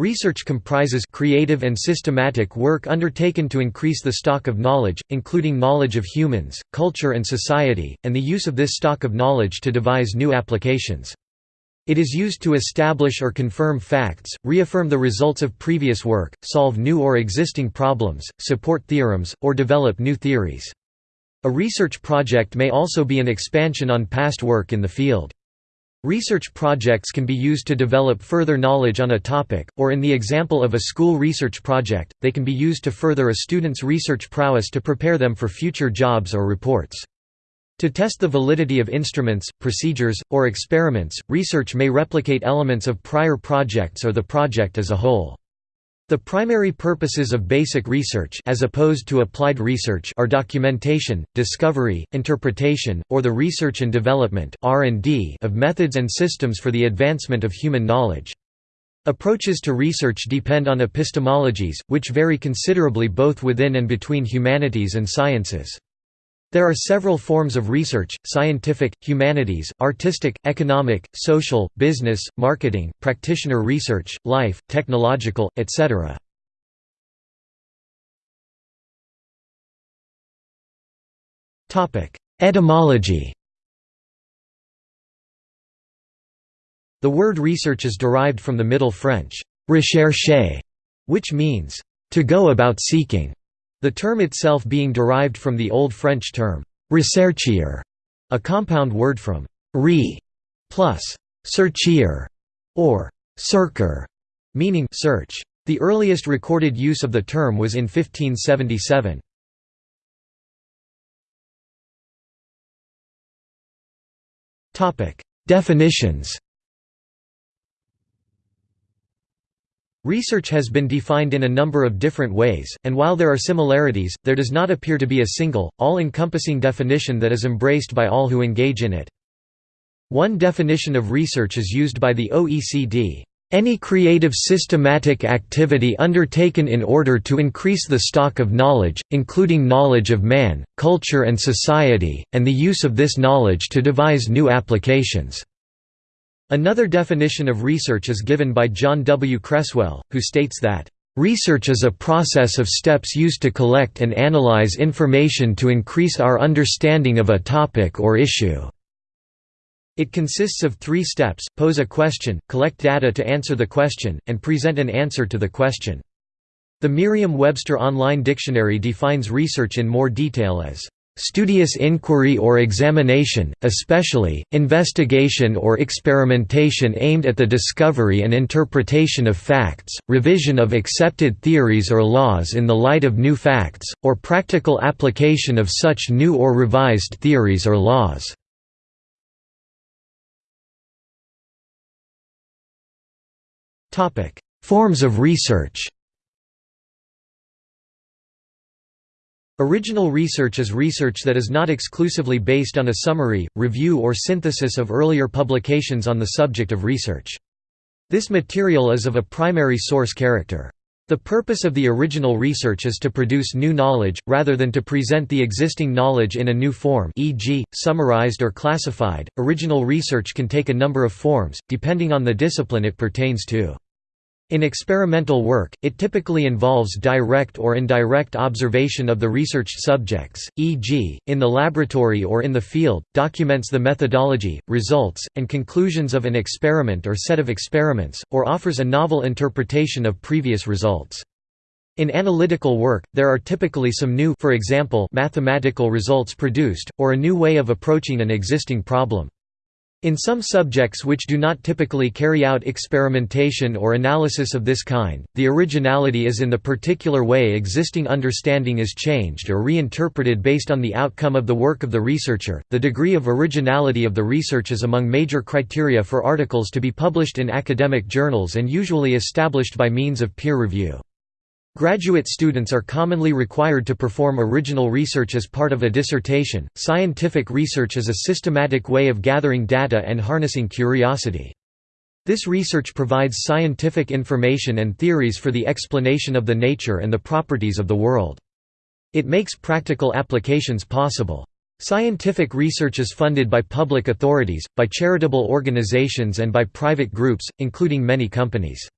Research comprises creative and systematic work undertaken to increase the stock of knowledge, including knowledge of humans, culture and society, and the use of this stock of knowledge to devise new applications. It is used to establish or confirm facts, reaffirm the results of previous work, solve new or existing problems, support theorems, or develop new theories. A research project may also be an expansion on past work in the field. Research projects can be used to develop further knowledge on a topic, or in the example of a school research project, they can be used to further a student's research prowess to prepare them for future jobs or reports. To test the validity of instruments, procedures, or experiments, research may replicate elements of prior projects or the project as a whole. The primary purposes of basic research as opposed to applied research are documentation, discovery, interpretation, or the research and development of methods and systems for the advancement of human knowledge. Approaches to research depend on epistemologies, which vary considerably both within and between humanities and sciences. There are several forms of research, scientific, humanities, artistic, economic, social, business, marketing, practitioner research, life, technological, etc. Etymology The word research is derived from the Middle French, rechercher, which means, to go about seeking. The term itself being derived from the Old French term, recherchier, a compound word from re plus searchier, or searcher, meaning search. The earliest recorded use of the term was in 1577. Definitions Research has been defined in a number of different ways, and while there are similarities, there does not appear to be a single, all-encompassing definition that is embraced by all who engage in it. One definition of research is used by the OECD, "...any creative systematic activity undertaken in order to increase the stock of knowledge, including knowledge of man, culture and society, and the use of this knowledge to devise new applications." Another definition of research is given by John W. Creswell, who states that, "...research is a process of steps used to collect and analyze information to increase our understanding of a topic or issue." It consists of three steps, pose a question, collect data to answer the question, and present an answer to the question. The Merriam-Webster Online Dictionary defines research in more detail as Studious inquiry or examination, especially, investigation or experimentation aimed at the discovery and interpretation of facts, revision of accepted theories or laws in the light of new facts, or practical application of such new or revised theories or laws. Forms of research Original research is research that is not exclusively based on a summary, review or synthesis of earlier publications on the subject of research. This material is of a primary source character. The purpose of the original research is to produce new knowledge, rather than to present the existing knowledge in a new form e.g., summarized or classified. Original research can take a number of forms, depending on the discipline it pertains to. In experimental work, it typically involves direct or indirect observation of the researched subjects, e.g., in the laboratory or in the field, documents the methodology, results, and conclusions of an experiment or set of experiments, or offers a novel interpretation of previous results. In analytical work, there are typically some new for example, mathematical results produced, or a new way of approaching an existing problem. In some subjects which do not typically carry out experimentation or analysis of this kind, the originality is in the particular way existing understanding is changed or reinterpreted based on the outcome of the work of the researcher. The degree of originality of the research is among major criteria for articles to be published in academic journals and usually established by means of peer review. Graduate students are commonly required to perform original research as part of a dissertation. Scientific research is a systematic way of gathering data and harnessing curiosity. This research provides scientific information and theories for the explanation of the nature and the properties of the world. It makes practical applications possible. Scientific research is funded by public authorities, by charitable organizations and by private groups, including many companies.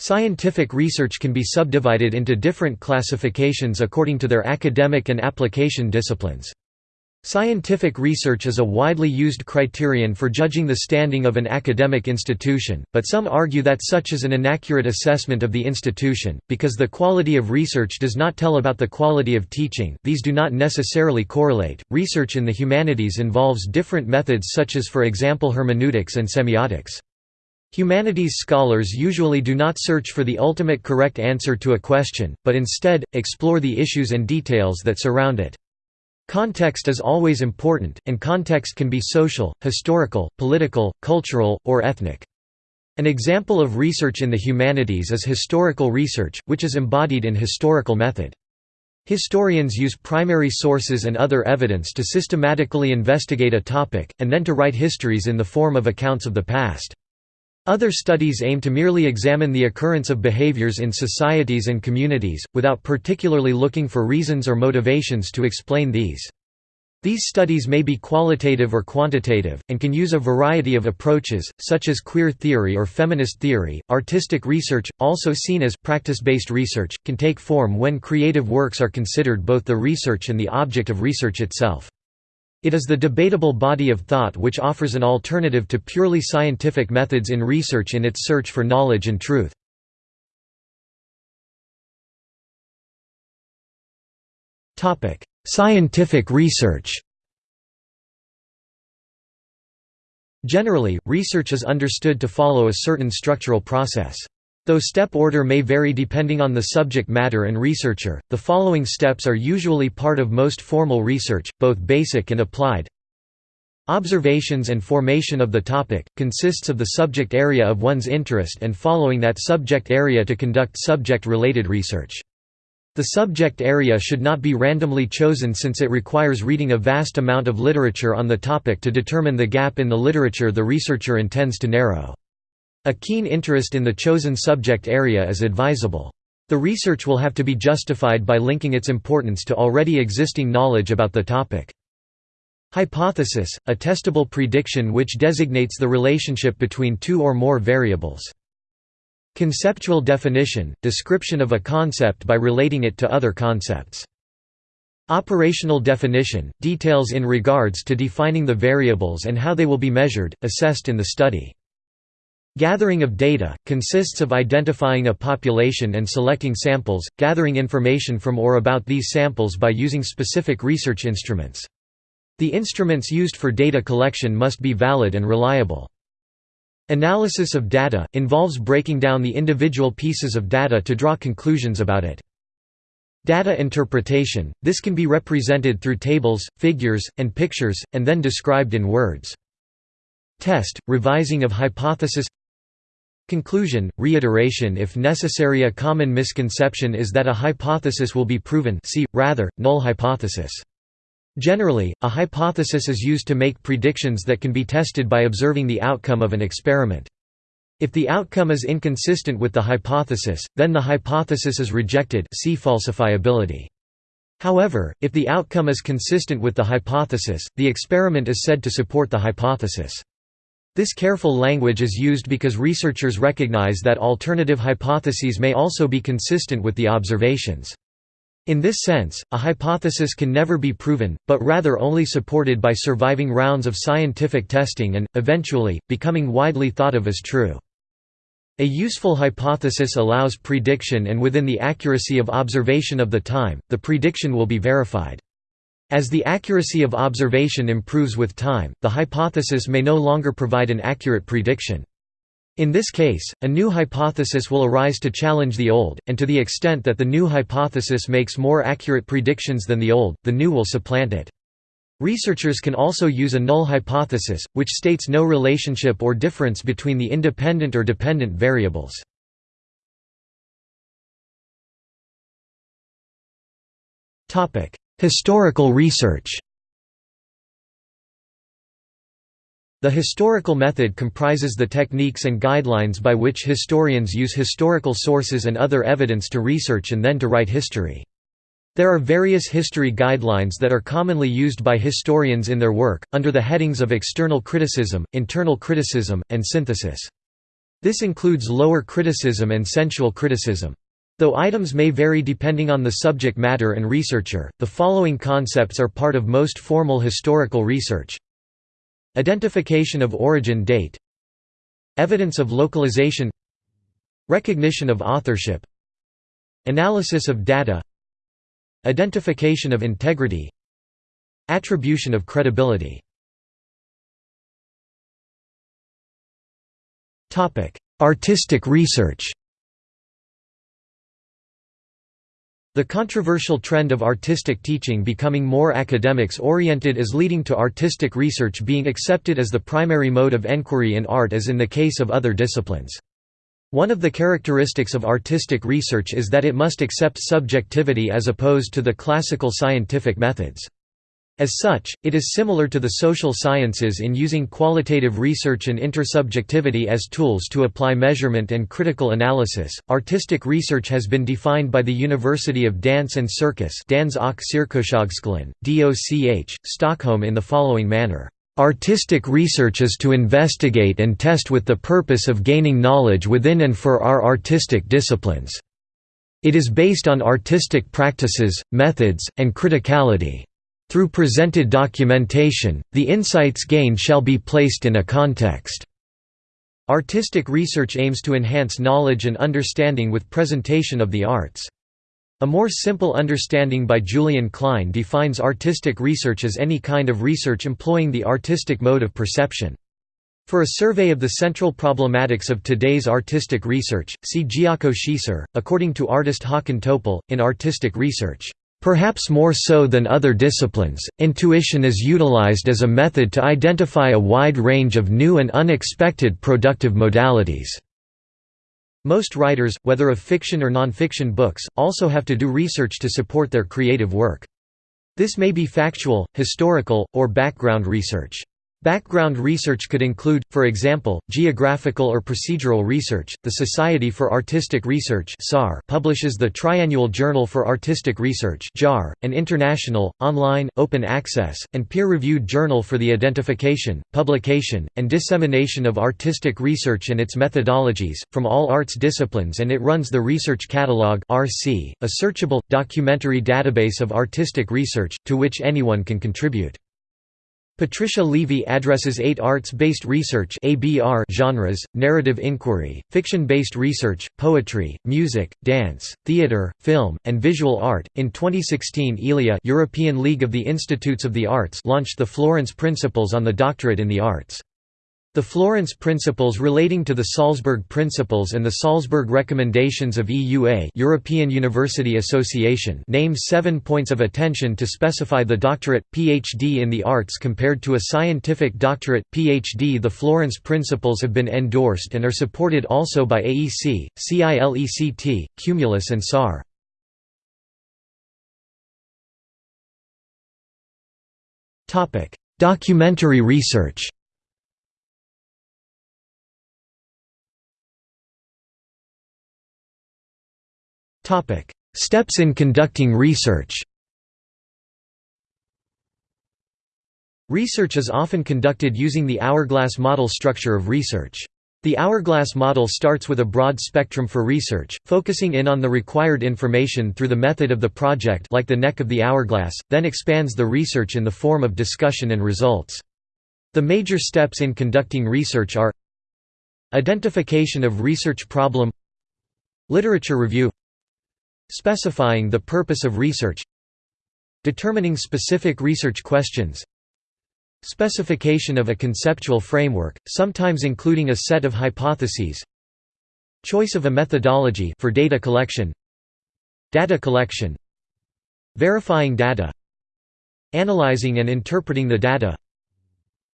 Scientific research can be subdivided into different classifications according to their academic and application disciplines. Scientific research is a widely used criterion for judging the standing of an academic institution, but some argue that such is an inaccurate assessment of the institution, because the quality of research does not tell about the quality of teaching. These do not necessarily correlate. Research in the humanities involves different methods, such as, for example, hermeneutics and semiotics. Humanities scholars usually do not search for the ultimate correct answer to a question, but instead, explore the issues and details that surround it. Context is always important, and context can be social, historical, political, cultural, or ethnic. An example of research in the humanities is historical research, which is embodied in historical method. Historians use primary sources and other evidence to systematically investigate a topic, and then to write histories in the form of accounts of the past. Other studies aim to merely examine the occurrence of behaviors in societies and communities, without particularly looking for reasons or motivations to explain these. These studies may be qualitative or quantitative, and can use a variety of approaches, such as queer theory or feminist theory. Artistic research, also seen as practice based research, can take form when creative works are considered both the research and the object of research itself. It is the debatable body of thought which offers an alternative to purely scientific methods in research in its search for knowledge and truth. Scientific research Generally, research is understood to follow a certain structural process. Though step order may vary depending on the subject matter and researcher, the following steps are usually part of most formal research, both basic and applied. Observations and formation of the topic, consists of the subject area of one's interest and following that subject area to conduct subject-related research. The subject area should not be randomly chosen since it requires reading a vast amount of literature on the topic to determine the gap in the literature the researcher intends to narrow. A keen interest in the chosen subject area is advisable. The research will have to be justified by linking its importance to already existing knowledge about the topic. Hypothesis – a testable prediction which designates the relationship between two or more variables. Conceptual definition – description of a concept by relating it to other concepts. Operational definition – details in regards to defining the variables and how they will be measured, assessed in the study. Gathering of data, consists of identifying a population and selecting samples, gathering information from or about these samples by using specific research instruments. The instruments used for data collection must be valid and reliable. Analysis of data, involves breaking down the individual pieces of data to draw conclusions about it. Data interpretation, this can be represented through tables, figures, and pictures, and then described in words. Test, revising of hypothesis Conclusion, reiteration if necessary A common misconception is that a hypothesis will be proven see, rather, null hypothesis. Generally, a hypothesis is used to make predictions that can be tested by observing the outcome of an experiment. If the outcome is inconsistent with the hypothesis, then the hypothesis is rejected see falsifiability. However, if the outcome is consistent with the hypothesis, the experiment is said to support the hypothesis. This careful language is used because researchers recognize that alternative hypotheses may also be consistent with the observations. In this sense, a hypothesis can never be proven, but rather only supported by surviving rounds of scientific testing and, eventually, becoming widely thought of as true. A useful hypothesis allows prediction and within the accuracy of observation of the time, the prediction will be verified. As the accuracy of observation improves with time, the hypothesis may no longer provide an accurate prediction. In this case, a new hypothesis will arise to challenge the old, and to the extent that the new hypothesis makes more accurate predictions than the old, the new will supplant it. Researchers can also use a null hypothesis, which states no relationship or difference between the independent or dependent variables. Historical research The historical method comprises the techniques and guidelines by which historians use historical sources and other evidence to research and then to write history. There are various history guidelines that are commonly used by historians in their work, under the headings of external criticism, internal criticism, and synthesis. This includes lower criticism and sensual criticism. Though items may vary depending on the subject matter and researcher, the following concepts are part of most formal historical research. Identification of origin date. Evidence of localization. Recognition of authorship. Analysis of data. Identification of integrity. Attribution of credibility. Artistic research The controversial trend of artistic teaching becoming more academics-oriented is leading to artistic research being accepted as the primary mode of enquiry in art as in the case of other disciplines. One of the characteristics of artistic research is that it must accept subjectivity as opposed to the classical scientific methods. As such, it is similar to the social sciences in using qualitative research and intersubjectivity as tools to apply measurement and critical analysis. Artistic research has been defined by the University of Dance and Circus Dans DOCH, Stockholm in the following manner. Artistic research is to investigate and test with the purpose of gaining knowledge within and for our artistic disciplines. It is based on artistic practices, methods, and criticality. Through presented documentation, the insights gained shall be placed in a context. Artistic research aims to enhance knowledge and understanding with presentation of the arts. A more simple understanding by Julian Klein defines artistic research as any kind of research employing the artistic mode of perception. For a survey of the central problematics of today's artistic research, see Giaco Schiesser, according to artist Håkan Topal, in Artistic Research. Perhaps more so than other disciplines, intuition is utilized as a method to identify a wide range of new and unexpected productive modalities. Most writers, whether of fiction or nonfiction books, also have to do research to support their creative work. This may be factual, historical, or background research. Background research could include, for example, geographical or procedural research. The Society for Artistic Research publishes the Triannual Journal for Artistic Research an international, online, open access, and peer-reviewed journal for the identification, publication, and dissemination of artistic research and its methodologies from all arts disciplines, and it runs the Research Catalog a searchable documentary database of artistic research to which anyone can contribute. Patricia Leavy addresses eight arts-based research genres, narrative inquiry, fiction-based research, poetry, music, dance, theatre, film, and visual art. In 2016 ELIA European League of the Institutes of the Arts launched the Florence Principles on the Doctorate in the Arts. The Florence Principles relating to the Salzburg Principles and the Salzburg Recommendations of EUA European University Association name seven points of attention to specify the doctorate, PhD in the arts compared to a scientific doctorate, PhD. The Florence Principles have been endorsed and are supported also by AEC, CILECT, Cumulus and SAR. Documentary research Steps in conducting research Research is often conducted using the hourglass model structure of research. The hourglass model starts with a broad spectrum for research, focusing in on the required information through the method of the project like the neck of the hourglass, then expands the research in the form of discussion and results. The major steps in conducting research are Identification of research problem Literature review Specifying the purpose of research Determining specific research questions Specification of a conceptual framework, sometimes including a set of hypotheses Choice of a methodology for data collection Data collection Verifying data Analyzing and interpreting the data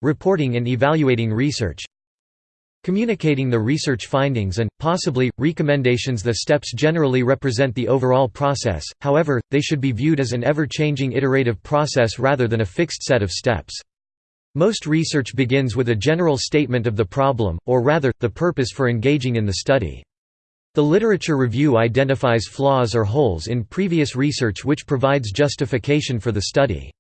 Reporting and evaluating research Communicating the research findings and, possibly, recommendations The steps generally represent the overall process, however, they should be viewed as an ever-changing iterative process rather than a fixed set of steps. Most research begins with a general statement of the problem, or rather, the purpose for engaging in the study. The literature review identifies flaws or holes in previous research which provides justification for the study.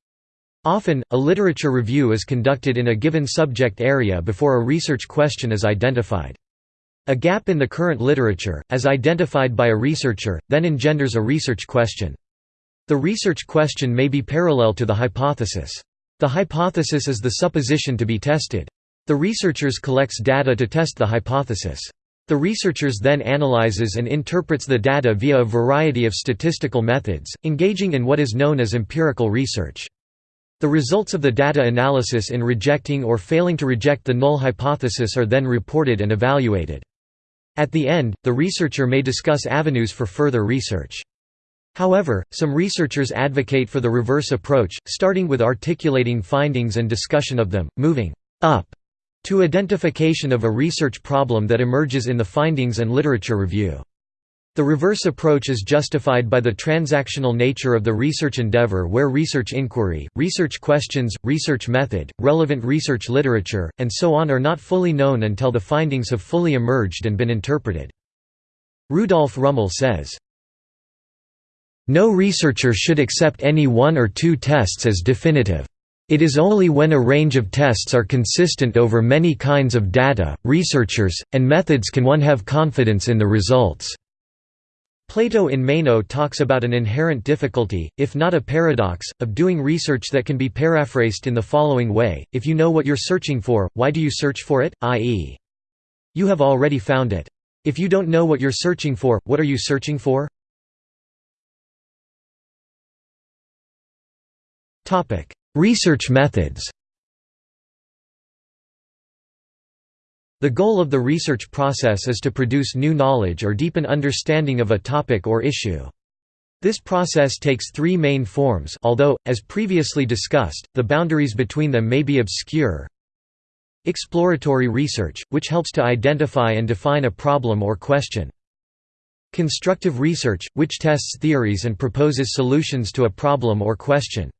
Often, a literature review is conducted in a given subject area before a research question is identified. A gap in the current literature, as identified by a researcher, then engenders a research question. The research question may be parallel to the hypothesis. The hypothesis is the supposition to be tested. The researchers collects data to test the hypothesis. The researchers then analyzes and interprets the data via a variety of statistical methods, engaging in what is known as empirical research. The results of the data analysis in rejecting or failing to reject the null hypothesis are then reported and evaluated. At the end, the researcher may discuss avenues for further research. However, some researchers advocate for the reverse approach, starting with articulating findings and discussion of them, moving up to identification of a research problem that emerges in the findings and literature review. The reverse approach is justified by the transactional nature of the research endeavor where research inquiry, research questions, research method, relevant research literature, and so on are not fully known until the findings have fully emerged and been interpreted. Rudolf Rummel says, No researcher should accept any one or two tests as definitive. It is only when a range of tests are consistent over many kinds of data, researchers, and methods can one have confidence in the results. Plato in Meno talks about an inherent difficulty, if not a paradox, of doing research that can be paraphrased in the following way, if you know what you're searching for, why do you search for it, i.e. you have already found it. If you don't know what you're searching for, what are you searching for? Research methods The goal of the research process is to produce new knowledge or deepen understanding of a topic or issue. This process takes three main forms although, as previously discussed, the boundaries between them may be obscure. Exploratory research, which helps to identify and define a problem or question. Constructive research, which tests theories and proposes solutions to a problem or question.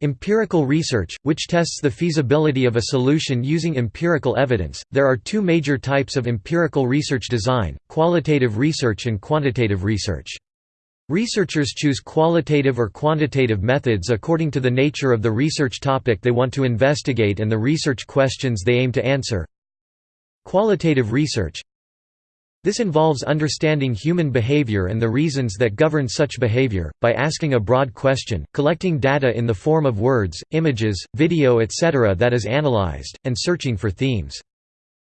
Empirical research, which tests the feasibility of a solution using empirical evidence. There are two major types of empirical research design qualitative research and quantitative research. Researchers choose qualitative or quantitative methods according to the nature of the research topic they want to investigate and the research questions they aim to answer. Qualitative research this involves understanding human behavior and the reasons that govern such behavior, by asking a broad question, collecting data in the form of words, images, video etc. that is analyzed, and searching for themes.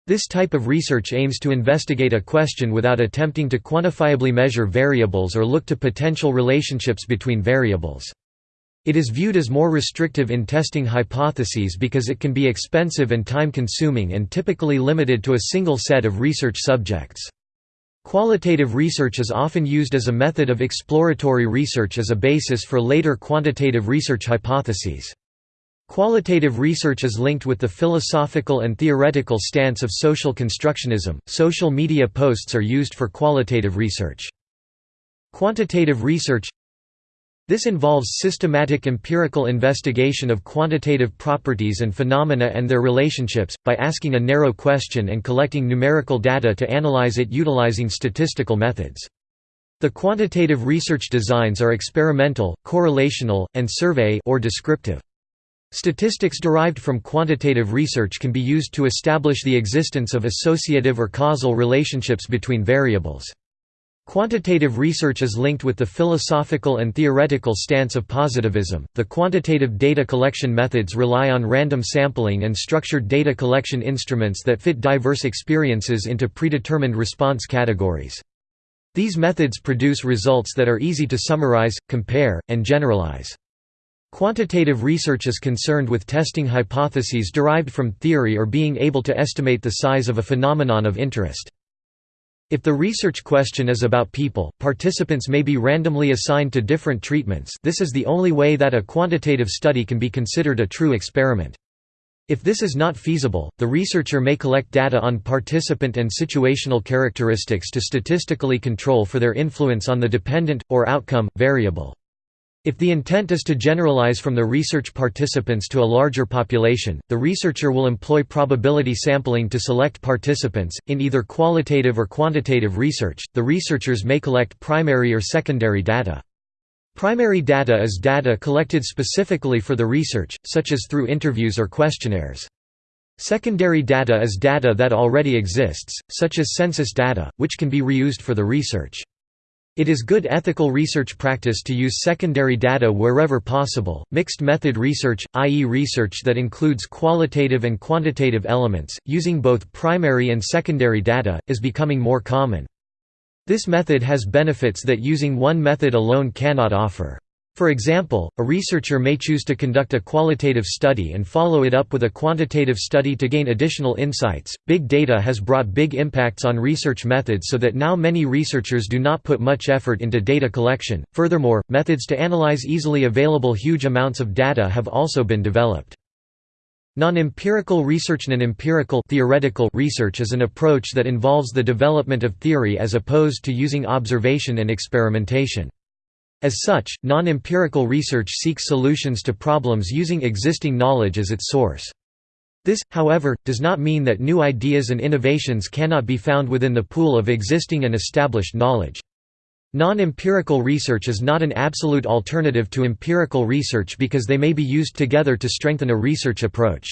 This type of research aims to investigate a question without attempting to quantifiably measure variables or look to potential relationships between variables. It is viewed as more restrictive in testing hypotheses because it can be expensive and time-consuming and typically limited to a single set of research subjects. Qualitative research is often used as a method of exploratory research as a basis for later quantitative research hypotheses. Qualitative research is linked with the philosophical and theoretical stance of social constructionism. Social media posts are used for qualitative research. Quantitative research this involves systematic empirical investigation of quantitative properties and phenomena and their relationships, by asking a narrow question and collecting numerical data to analyze it utilizing statistical methods. The quantitative research designs are experimental, correlational, and survey or descriptive. Statistics derived from quantitative research can be used to establish the existence of associative or causal relationships between variables. Quantitative research is linked with the philosophical and theoretical stance of positivism. The quantitative data collection methods rely on random sampling and structured data collection instruments that fit diverse experiences into predetermined response categories. These methods produce results that are easy to summarize, compare, and generalize. Quantitative research is concerned with testing hypotheses derived from theory or being able to estimate the size of a phenomenon of interest. If the research question is about people, participants may be randomly assigned to different treatments this is the only way that a quantitative study can be considered a true experiment. If this is not feasible, the researcher may collect data on participant and situational characteristics to statistically control for their influence on the dependent, or outcome, variable. If the intent is to generalize from the research participants to a larger population, the researcher will employ probability sampling to select participants. In either qualitative or quantitative research, the researchers may collect primary or secondary data. Primary data is data collected specifically for the research, such as through interviews or questionnaires. Secondary data is data that already exists, such as census data, which can be reused for the research. It is good ethical research practice to use secondary data wherever possible. Mixed method research, i.e., research that includes qualitative and quantitative elements, using both primary and secondary data, is becoming more common. This method has benefits that using one method alone cannot offer. For example, a researcher may choose to conduct a qualitative study and follow it up with a quantitative study to gain additional insights. Big data has brought big impacts on research methods so that now many researchers do not put much effort into data collection. Furthermore, methods to analyze easily available huge amounts of data have also been developed. Non-empirical research Non-empirical theoretical research is an approach that involves the development of theory as opposed to using observation and experimentation. As such, non-empirical research seeks solutions to problems using existing knowledge as its source. This, however, does not mean that new ideas and innovations cannot be found within the pool of existing and established knowledge. Non-empirical research is not an absolute alternative to empirical research because they may be used together to strengthen a research approach.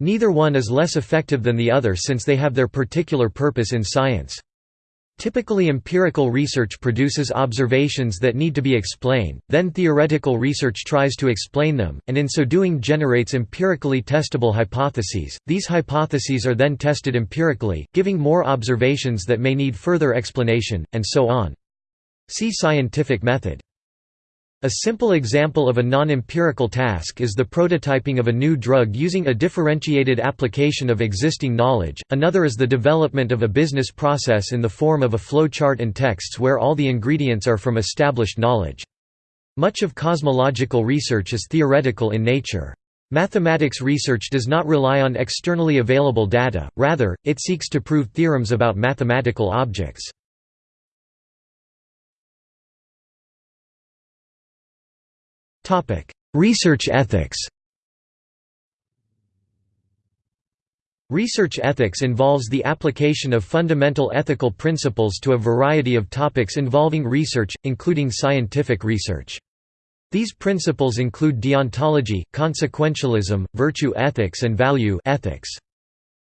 Neither one is less effective than the other since they have their particular purpose in science. Typically empirical research produces observations that need to be explained, then theoretical research tries to explain them, and in so doing generates empirically testable hypotheses. These hypotheses are then tested empirically, giving more observations that may need further explanation, and so on. See scientific method. A simple example of a non-empirical task is the prototyping of a new drug using a differentiated application of existing knowledge, another is the development of a business process in the form of a flowchart and texts where all the ingredients are from established knowledge. Much of cosmological research is theoretical in nature. Mathematics research does not rely on externally available data, rather, it seeks to prove theorems about mathematical objects. Research ethics Research ethics involves the application of fundamental ethical principles to a variety of topics involving research, including scientific research. These principles include deontology, consequentialism, virtue ethics and value ethics.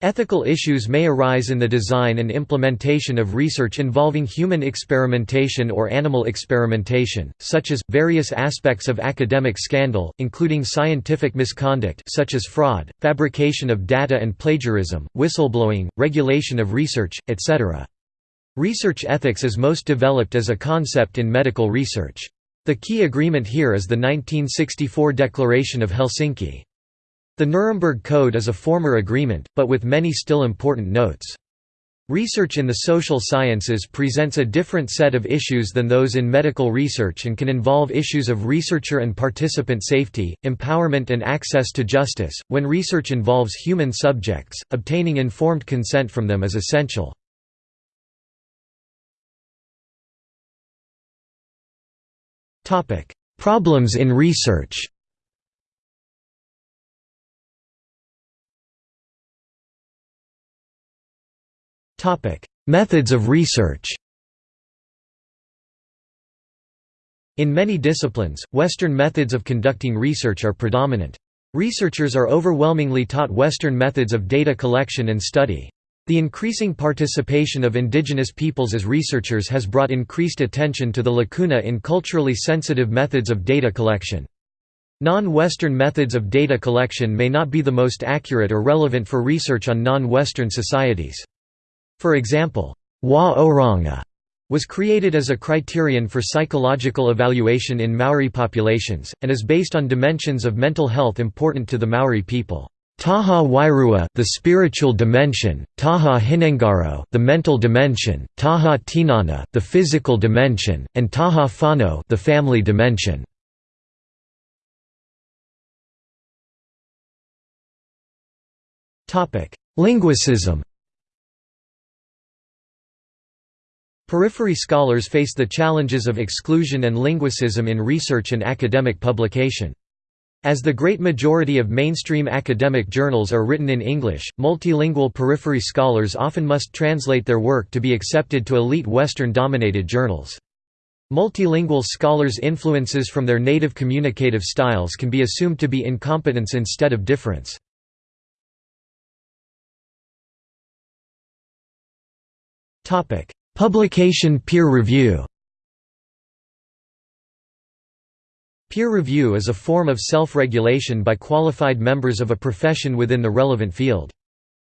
Ethical issues may arise in the design and implementation of research involving human experimentation or animal experimentation, such as, various aspects of academic scandal, including scientific misconduct such as fraud, fabrication of data and plagiarism, whistleblowing, regulation of research, etc. Research ethics is most developed as a concept in medical research. The key agreement here is the 1964 Declaration of Helsinki. The Nuremberg Code is a former agreement, but with many still important notes. Research in the social sciences presents a different set of issues than those in medical research and can involve issues of researcher and participant safety, empowerment and access to justice. When research involves human subjects, obtaining informed consent from them is essential. Topic: Problems in research Topic: Methods of research. In many disciplines, Western methods of conducting research are predominant. Researchers are overwhelmingly taught Western methods of data collection and study. The increasing participation of indigenous peoples as researchers has brought increased attention to the lacuna in culturally sensitive methods of data collection. Non-Western methods of data collection may not be the most accurate or relevant for research on non-Western societies. For example, Hua Oranga was created as a criterion for psychological evaluation in Maori populations, and is based on dimensions of mental health important to the Maori people. Taha Wairua the spiritual dimension, Taha Hinengaro the mental dimension, Taha Tinana the physical dimension, and Taha Whanau, the family dimension. Topic: Linguicism Periphery scholars face the challenges of exclusion and linguicism in research and academic publication. As the great majority of mainstream academic journals are written in English, multilingual periphery scholars often must translate their work to be accepted to elite Western-dominated journals. Multilingual scholars' influences from their native communicative styles can be assumed to be incompetence instead of difference. Publication peer review Peer review is a form of self-regulation by qualified members of a profession within the relevant field.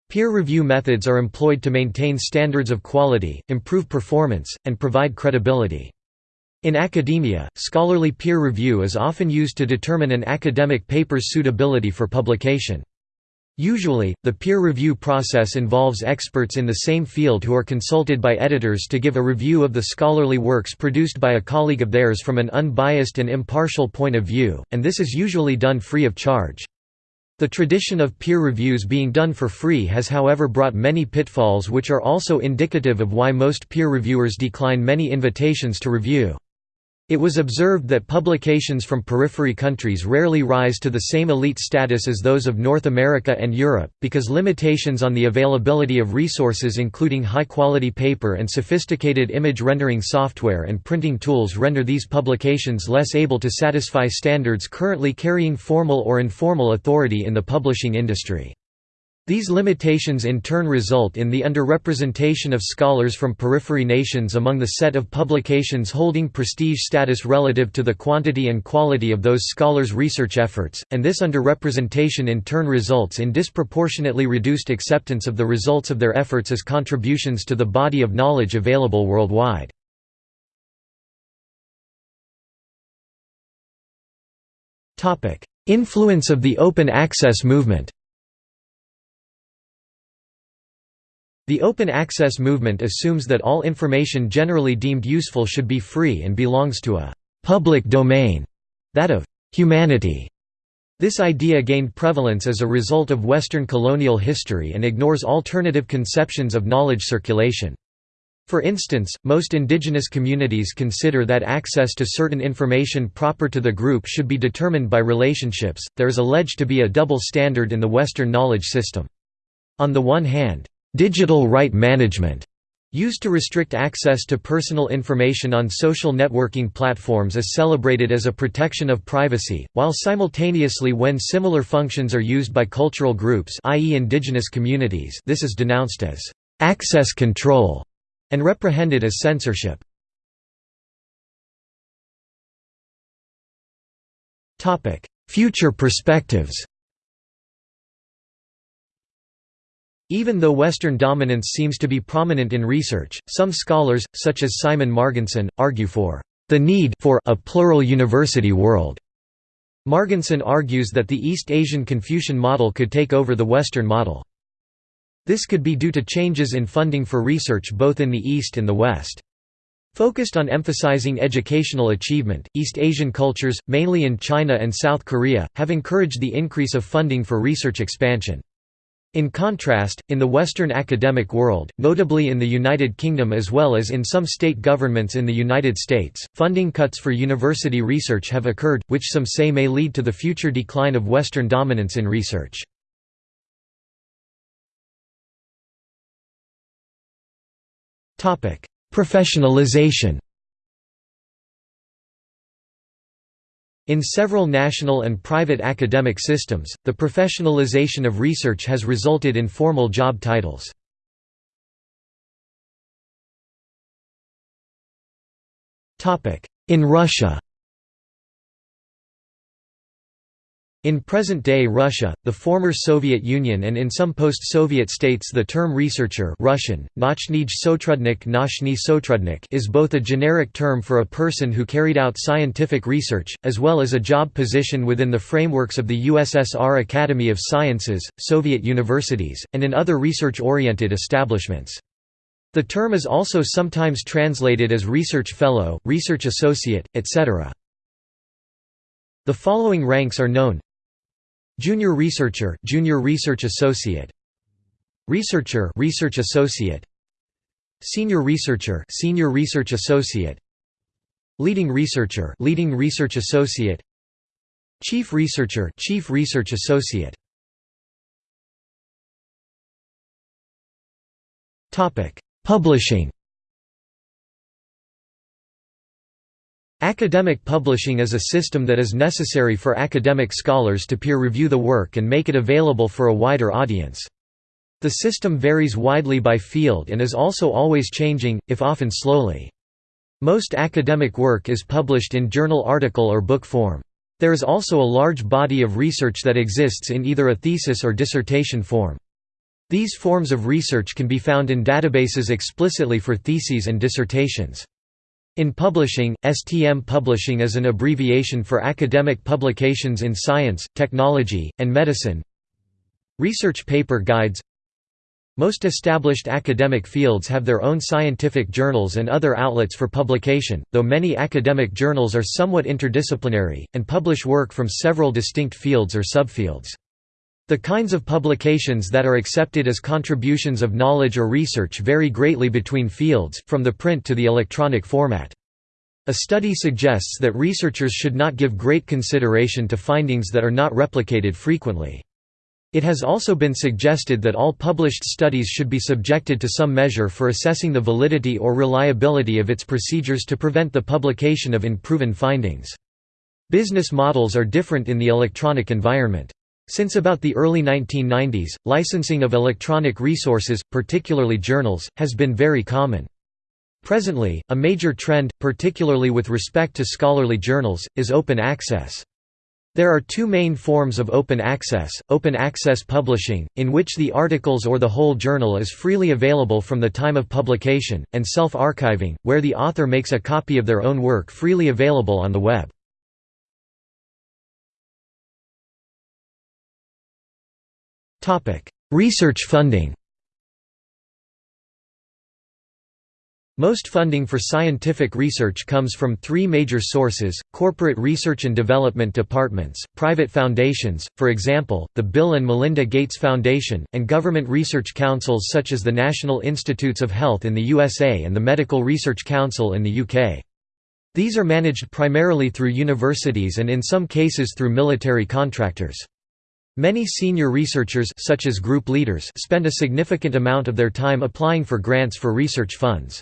Peer review methods are employed to maintain standards of quality, improve performance, and provide credibility. In academia, scholarly peer review is often used to determine an academic paper's suitability for publication. Usually, the peer review process involves experts in the same field who are consulted by editors to give a review of the scholarly works produced by a colleague of theirs from an unbiased and impartial point of view, and this is usually done free of charge. The tradition of peer reviews being done for free has however brought many pitfalls which are also indicative of why most peer reviewers decline many invitations to review. It was observed that publications from periphery countries rarely rise to the same elite status as those of North America and Europe, because limitations on the availability of resources including high-quality paper and sophisticated image rendering software and printing tools render these publications less able to satisfy standards currently carrying formal or informal authority in the publishing industry. These limitations in turn result in the underrepresentation of scholars from periphery nations among the set of publications holding prestige status relative to the quantity and quality of those scholars' research efforts, and this underrepresentation in turn results in disproportionately reduced acceptance of the results of their efforts as contributions to the body of knowledge available worldwide. Influence of the open access movement The open access movement assumes that all information generally deemed useful should be free and belongs to a «public domain», that of «humanity». This idea gained prevalence as a result of Western colonial history and ignores alternative conceptions of knowledge circulation. For instance, most indigenous communities consider that access to certain information proper to the group should be determined by relationships. There is alleged to be a double standard in the Western knowledge system. On the one hand, Digital right management used to restrict access to personal information on social networking platforms is celebrated as a protection of privacy, while simultaneously when similar functions are used by cultural groups i.e. indigenous communities this is denounced as «access control» and reprehended as censorship. Future perspectives Even though Western dominance seems to be prominent in research, some scholars, such as Simon Marginson, argue for the need for a plural university world. Marginson argues that the East Asian Confucian model could take over the Western model. This could be due to changes in funding for research both in the East and the West. Focused on emphasizing educational achievement, East Asian cultures, mainly in China and South Korea, have encouraged the increase of funding for research expansion. In contrast, in the Western academic world, notably in the United Kingdom as well as in some state governments in the United States, funding cuts for university research have occurred, which some say may lead to the future decline of Western dominance in research. Professionalization In several national and private academic systems, the professionalization of research has resulted in formal job titles. In Russia In present-day Russia, the former Soviet Union and in some post-Soviet states the term researcher Russian, sotrudnik sotrudnik is both a generic term for a person who carried out scientific research, as well as a job position within the frameworks of the USSR Academy of Sciences, Soviet universities, and in other research-oriented establishments. The term is also sometimes translated as research fellow, research associate, etc. The following ranks are known Junior researcher, junior research associate. Researcher, research associate. Senior researcher, senior research associate. Leading researcher, leading research associate. Chief researcher, chief research associate. Topic: Publishing Academic publishing is a system that is necessary for academic scholars to peer review the work and make it available for a wider audience. The system varies widely by field and is also always changing, if often slowly. Most academic work is published in journal article or book form. There is also a large body of research that exists in either a thesis or dissertation form. These forms of research can be found in databases explicitly for theses and dissertations. In publishing, STM publishing is an abbreviation for academic publications in science, technology, and medicine. Research paper guides most established academic fields have their own scientific journals and other outlets for publication, though many academic journals are somewhat interdisciplinary, and publish work from several distinct fields or subfields. The kinds of publications that are accepted as contributions of knowledge or research vary greatly between fields, from the print to the electronic format. A study suggests that researchers should not give great consideration to findings that are not replicated frequently. It has also been suggested that all published studies should be subjected to some measure for assessing the validity or reliability of its procedures to prevent the publication of unproven findings. Business models are different in the electronic environment. Since about the early 1990s, licensing of electronic resources, particularly journals, has been very common. Presently, a major trend, particularly with respect to scholarly journals, is open access. There are two main forms of open access, open access publishing, in which the articles or the whole journal is freely available from the time of publication, and self-archiving, where the author makes a copy of their own work freely available on the web. Research funding Most funding for scientific research comes from three major sources, corporate research and development departments, private foundations, for example, the Bill and Melinda Gates Foundation, and government research councils such as the National Institutes of Health in the USA and the Medical Research Council in the UK. These are managed primarily through universities and in some cases through military contractors. Many senior researchers such as group leaders spend a significant amount of their time applying for grants for research funds.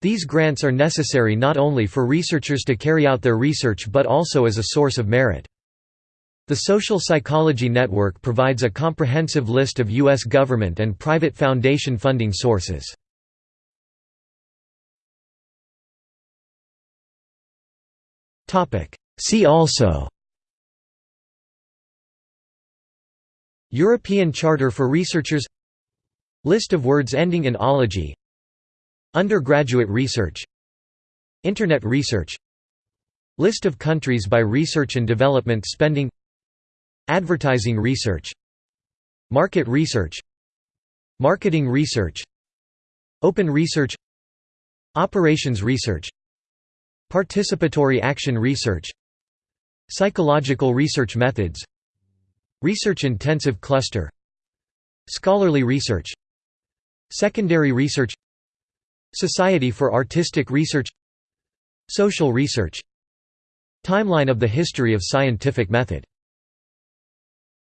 These grants are necessary not only for researchers to carry out their research but also as a source of merit. The Social Psychology Network provides a comprehensive list of U.S. government and private foundation funding sources. See also European Charter for Researchers List of words ending in ology Undergraduate research Internet research List of countries by research and development spending Advertising research Market research Marketing research Open research Operations research Participatory action research Psychological research methods Research-intensive cluster. Scholarly research. Secondary research. Society for Artistic Research. Social research. Timeline of the history of scientific method